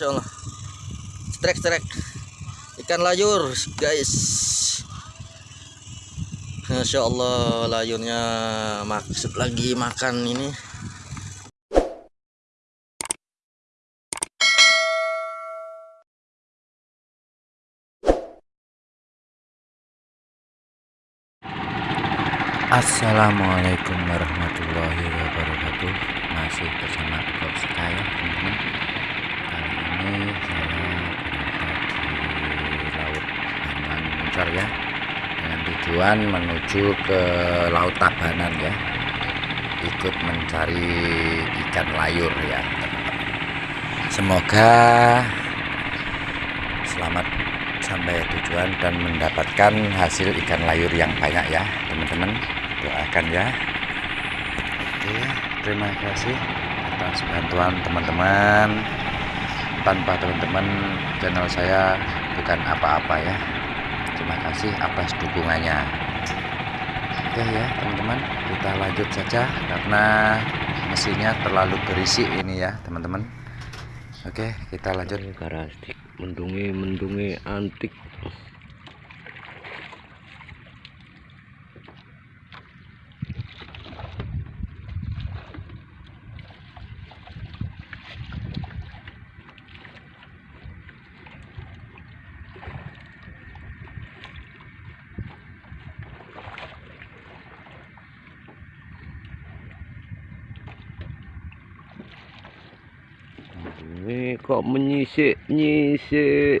Masya Allah strek strek. Ikan layur guys. Masya Allah layurnya maksud lagi makan ini. Assalamualaikum warahmatullahi wabarakatuh Masih bersama vlog saya teman-teman Kali ini saya berada di Laut Muncor ya. Dengan tujuan menuju ke Laut Tabanan ya. Ikut mencari ikan layur ya Semoga selamat sampai tujuan dan mendapatkan hasil ikan layur yang banyak ya teman-teman. Doakan ya. Oke terima kasih atas bantuan teman-teman. Tanpa teman-teman channel saya bukan apa-apa ya terima kasih atas dukungannya. Oke ya teman-teman kita lanjut saja karena mesinnya terlalu berisik ini ya teman-teman. Oke kita lanjut. Karastik mendungi mendungi antik ini kok menyisik nyisik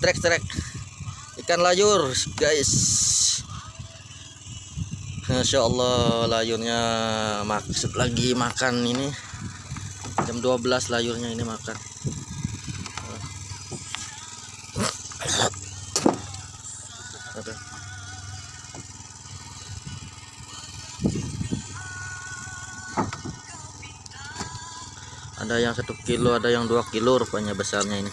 strek strek. Ikan layur guys. Masya Allah layurnya maksud lagi makan ini. Jam 12 layurnya ini makan. Ada. ada yang satu kilo ada yang dua kilo rupanya besarnya ini